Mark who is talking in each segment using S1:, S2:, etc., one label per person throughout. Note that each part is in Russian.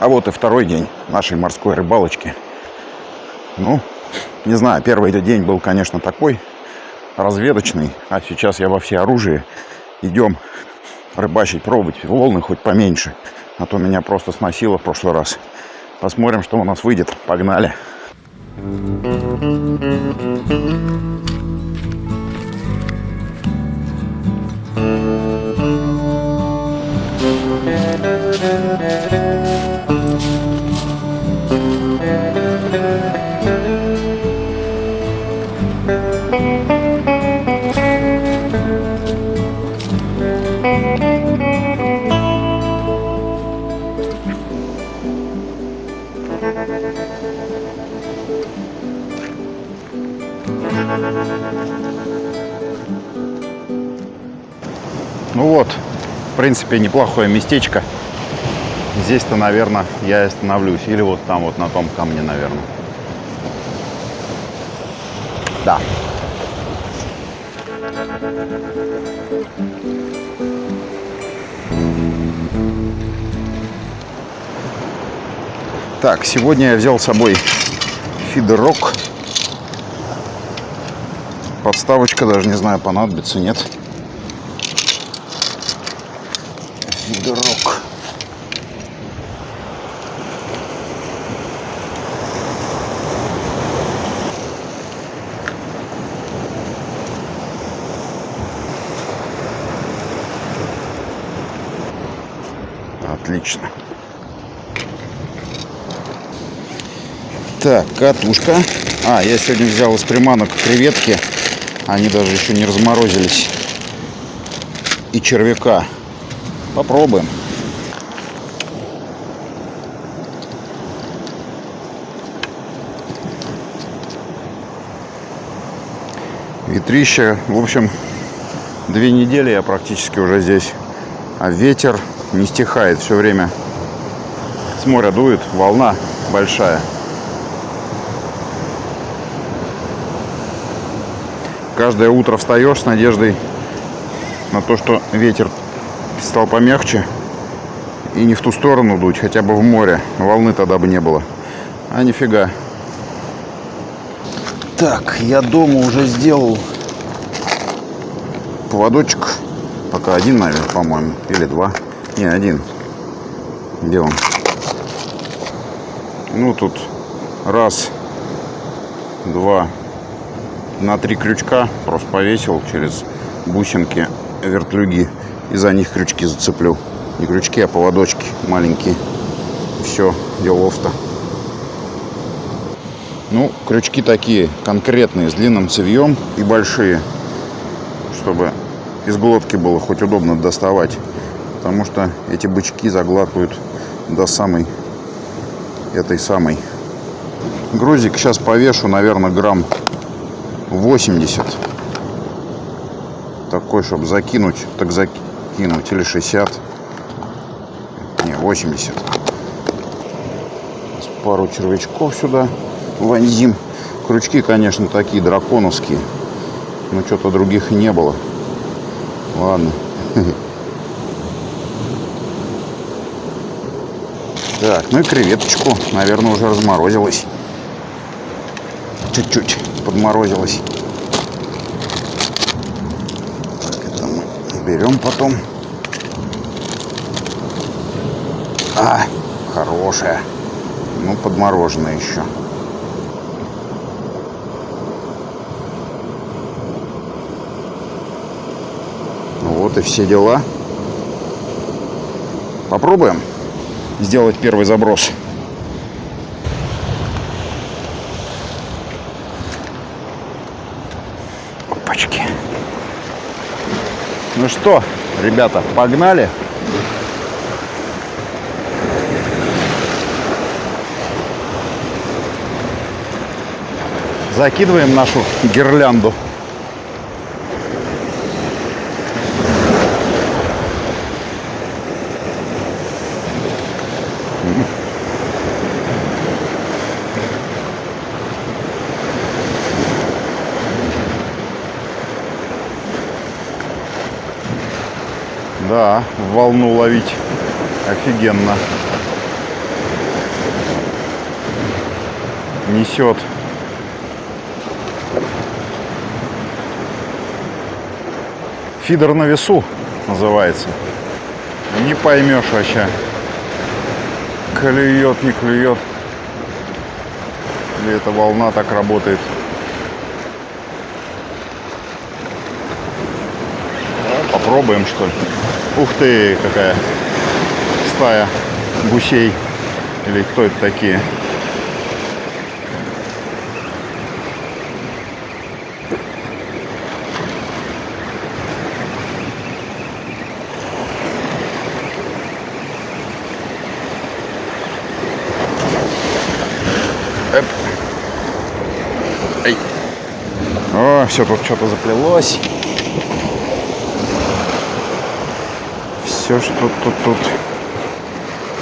S1: А вот и второй день нашей морской рыбалочки. Ну, не знаю, первый день был, конечно, такой разведочный, а сейчас я во все оружие. Идем рыбачить, пробовать, волны хоть поменьше, а то меня просто сносило в прошлый раз. Посмотрим, что у нас выйдет. Погнали. Ну принципе, неплохое местечко. Здесь-то, наверное, я и остановлюсь. Или вот там, вот на том камне, наверное. Да. Так, сегодня я взял с собой фидерок. Подставочка, даже не знаю, понадобится, нет. Фидерок. Отлично. Так, катушка. А, я сегодня взял из приманок креветки. Они даже еще не разморозились. И червяка. Попробуем. Ветрище. В общем, две недели я практически уже здесь. А ветер не стихает все время. С моря дует, волна большая. Каждое утро встаешь с надеждой на то, что ветер стал помягче и не в ту сторону дуть, хотя бы в море. Волны тогда бы не было. А нифига. Так, я дома уже сделал поводочек. Пока один, наверное, по-моему. Или два. Не, один. Где он? Ну, тут раз, два, на три крючка просто повесил через бусинки вертлюги и за них крючки зацеплю. Не крючки, а поводочки маленькие. Все, делов-то. Ну, крючки такие конкретные, с длинным цевьем и большие, чтобы из глотки было хоть удобно доставать. Потому что эти бычки заглатывают до самой этой самой. Грузик сейчас повешу, наверное, грамм 80. Такой, чтобы закинуть, так закинуть. Или 60. Не, 80. Пару червячков сюда вонзим. Крючки, конечно, такие драконовские. Но что-то других не было. Ладно. Так, ну и креветочку, наверное, уже разморозилась. Чуть-чуть подморозилась. Так, это мы берем потом. А, хорошая. Ну, подмороженная еще. Ну вот и все дела. Попробуем сделать первый заброс. Опачки. Ну что, ребята, погнали. Закидываем нашу гирлянду. Да, волну ловить. Офигенно. Несет. Фидер на весу называется. Не поймешь вообще. Клюет, не клюет. Или эта волна так работает. Попробуем, что ли. Ух ты, какая стая гусей. Или кто это такие? Эп. Эй. О, все тут что-то заплелось. Все, что тут, тут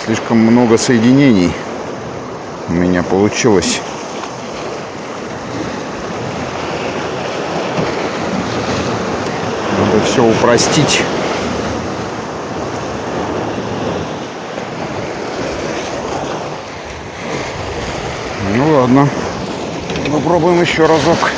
S1: слишком много соединений у меня получилось. Надо все упростить. Ну ладно. Попробуем еще разок.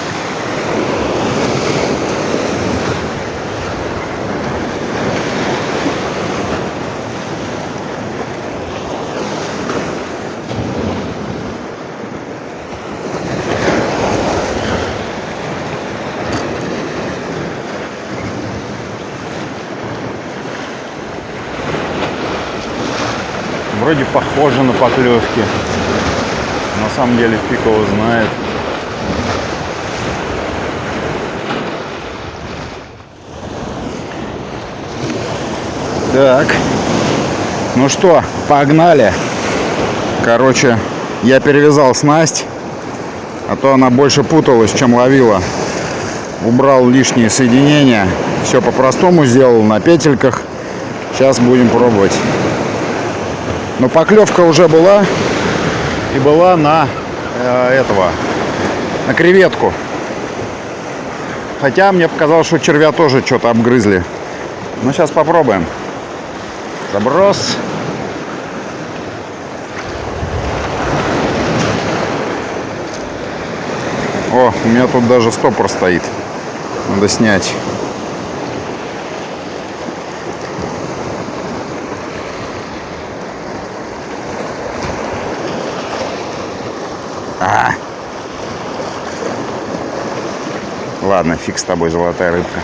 S1: Похоже на поклевки. На самом деле фиг его знает. Так. Ну что, погнали. Короче, я перевязал снасть, а то она больше путалась, чем ловила. Убрал лишние соединения. Все по-простому сделал на петельках. Сейчас будем пробовать. Но поклевка уже была. И была на э, этого, на креветку. Хотя мне показалось, что червя тоже что-то обгрызли. Ну, сейчас попробуем. Заброс. О, у меня тут даже стопор стоит. Надо снять. А. Ладно, фиг с тобой, золотая рыбка.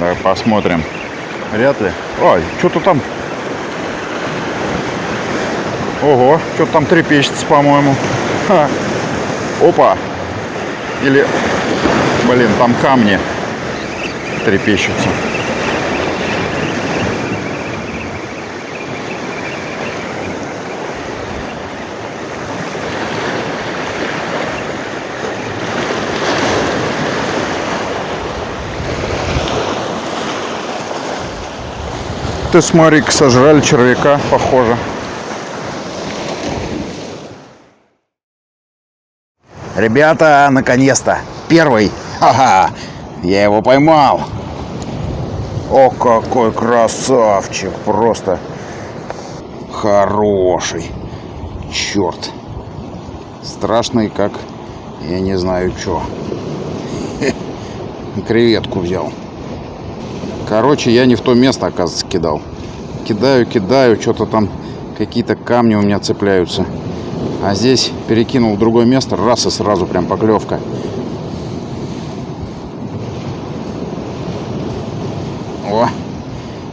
S1: Ну, посмотрим. Вряд ли. Ой, что-то там. Ого, что-то там трепещется, по-моему. Опа. Или, блин, там камни трепещутся. Ты смотри, сожрали червяка, похоже. Ребята, наконец-то! Первый! Ха-ха! Я его поймал! О, какой красавчик! Просто хороший! Черт! Страшный, как я не знаю что. Креветку взял. Короче, я не в то место, оказывается, кидал. Кидаю, кидаю, что-то там какие-то камни у меня цепляются. А здесь перекинул в другое место, раз и сразу прям поклевка. О,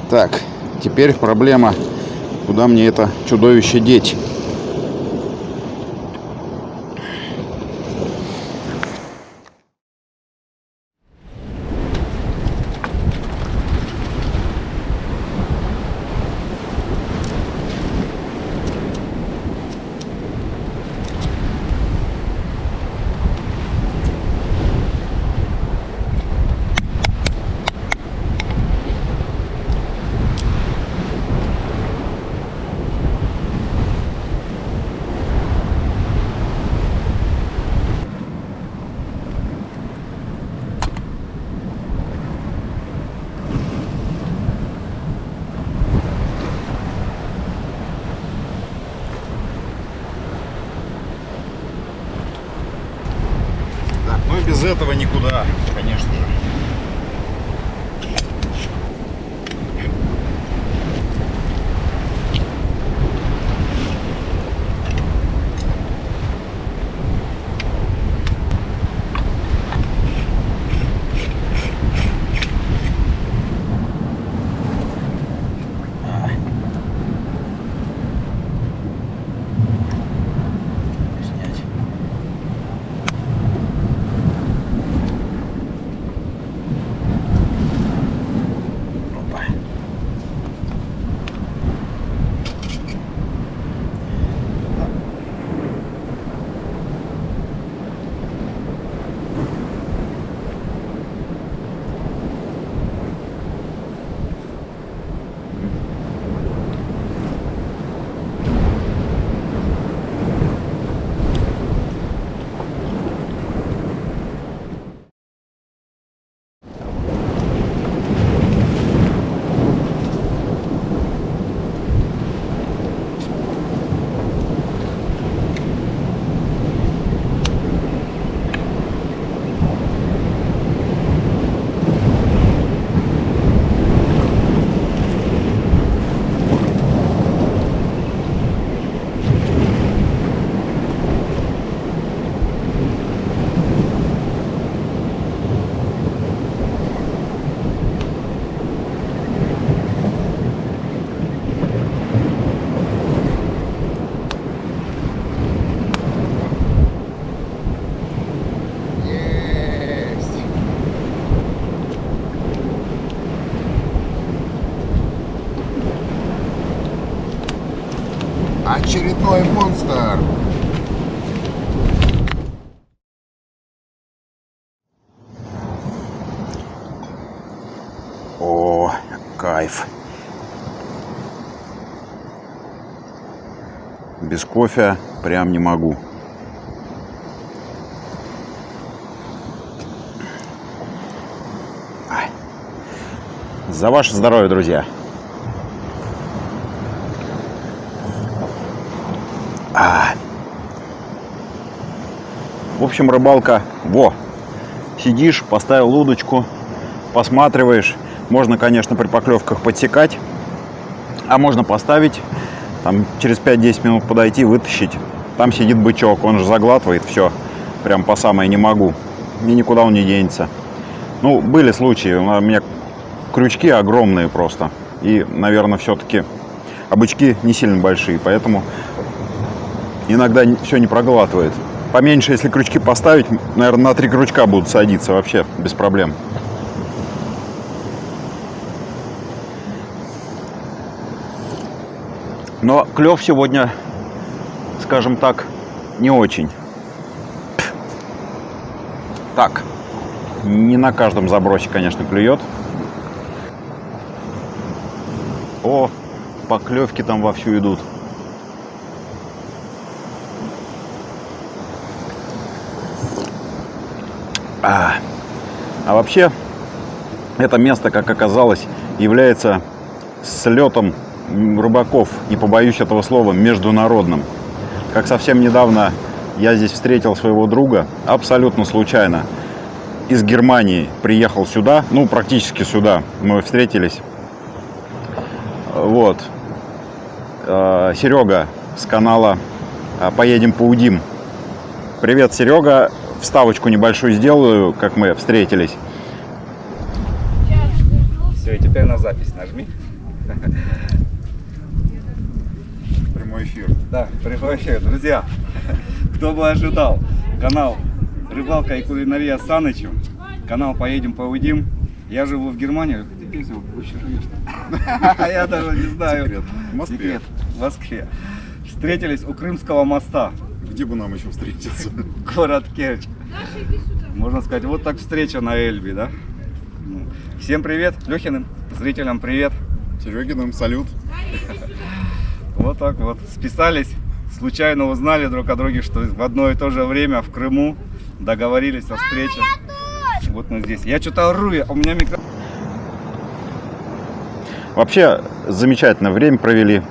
S1: так, теперь проблема, куда мне это чудовище деть. Этого никуда, конечно же.
S2: Снять. Опа.
S1: Есть! Очередной монстр! О, кайф! Без кофе прям не могу. За ваше здоровье, друзья. Общем, рыбалка. Во. Сидишь, поставил удочку, посматриваешь. Можно, конечно, при поклевках подсекать. А можно поставить, там через 5-10 минут подойти, вытащить. Там сидит бычок, он же заглатывает все. Прям по самое не могу. И никуда он не денется. Ну, были случаи. У меня крючки огромные просто. И, наверное, все-таки обычки не сильно большие, поэтому иногда все не проглатывает. Поменьше, если крючки поставить, наверное, на три крючка будут садиться вообще без проблем. Но клев сегодня, скажем так, не очень. Так, не на каждом забросе, конечно, клюет. О, поклевки там вовсю идут. А, а вообще, это место, как оказалось, является слетом рыбаков, не побоюсь этого слова, международным. Как совсем недавно я здесь встретил своего друга, абсолютно случайно, из Германии приехал сюда, ну, практически сюда, мы встретились. Вот. Э, Серега с канала э, «Поедем поудим». Привет, Серега. Вставочку небольшую сделаю, как мы встретились.
S3: Все, и теперь на запись нажми.
S1: Прямой эфир.
S3: Да, прямой эфир. Друзья, кто бы ожидал, канал Рыбалка и кулинария с Санычем, канал Поедем Поудим. Я живу в Германии. Ты где вообще живешь? Я даже не знаю.
S1: Секрет. В Москве.
S3: В Москве. Встретились у Крымского моста,
S1: Где бы нам еще встретиться?
S3: город Керчь. Можно сказать, вот так встреча на Эльбе, да? Ну, Всем привет, Лехиным зрителям привет.
S1: Серегиным салют.
S3: Вот так вот. Списались, случайно узнали друг о друге, что в одно и то же время в Крыму договорились о встрече. Вот мы здесь. Я что-то ору, я- у меня микро...
S1: Вообще, замечательное время провели.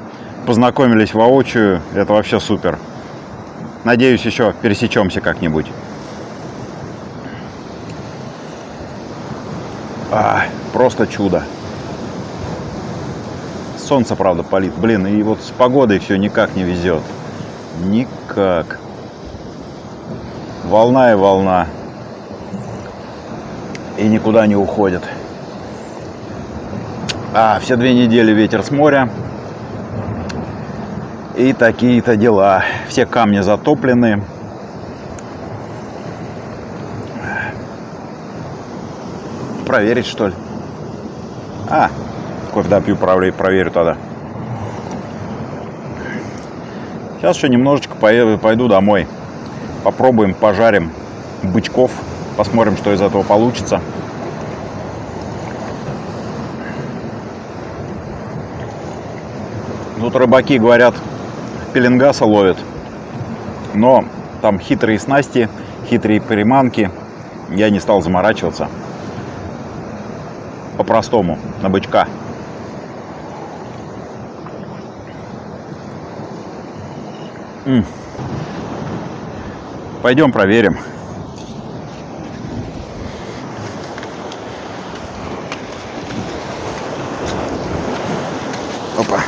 S1: Познакомились воочию. Это вообще супер. Надеюсь, еще пересечемся как-нибудь. А, просто чудо. Солнце, правда, палит. Блин, и вот с погодой все никак не везет. Никак. Волна и волна. И никуда не уходит. А, все две недели ветер с моря. И такие-то дела. Все камни затоплены. Проверить, что ли? А, кофе допью, проверю, проверю тогда. Сейчас еще немножечко поеду, пойду домой. Попробуем, пожарим бычков. Посмотрим, что из этого получится. Тут рыбаки говорят, пеленгаса ловят. Но там хитрые снасти, хитрые приманки. Я не стал заморачиваться. По-простому, на бычка. М. Пойдем проверим. Опа.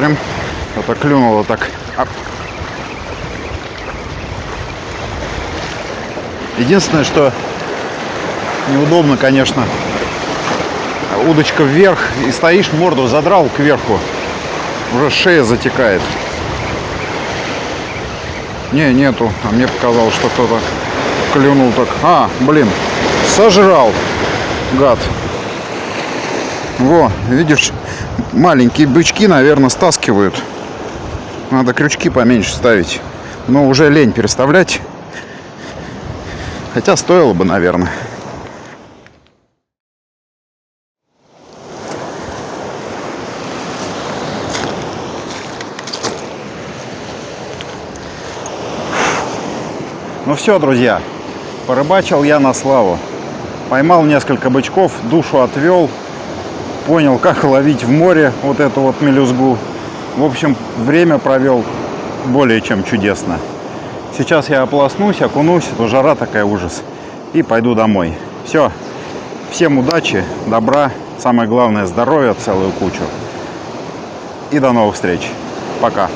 S1: Посмотрим. Это клюнуло так. Ап. Единственное, что неудобно, конечно, удочка вверх и стоишь, морду задрал кверху, уже шея затекает. Не, нету. А мне показалось, что кто-то клюнул так. А, блин, сожрал, гад. Во, видишь, маленькие бычки, наверное, стаскивают. Надо крючки поменьше ставить. Но уже лень переставлять. Хотя стоило бы, наверное. Ну все, друзья, порыбачил я на славу. Поймал несколько бычков, душу отвел, понял, как ловить в море вот эту вот мелюзгу. В общем, время провел более чем чудесно. Сейчас я ополоснусь, окунусь, то жара такая ужас, и пойду домой. Все, всем удачи, добра, самое главное здоровья целую кучу. И до новых встреч. Пока.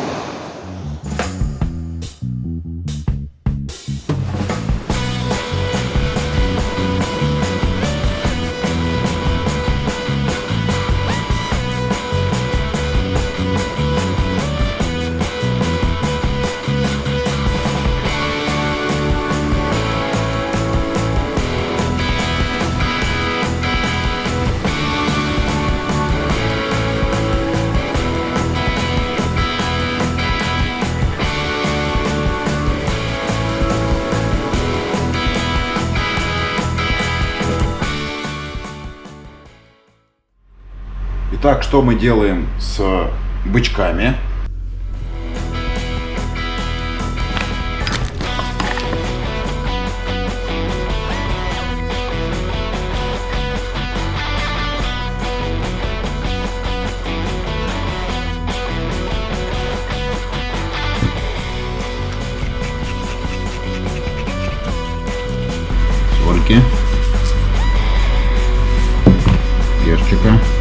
S1: Так, что мы делаем с бычками? сольки, перчика.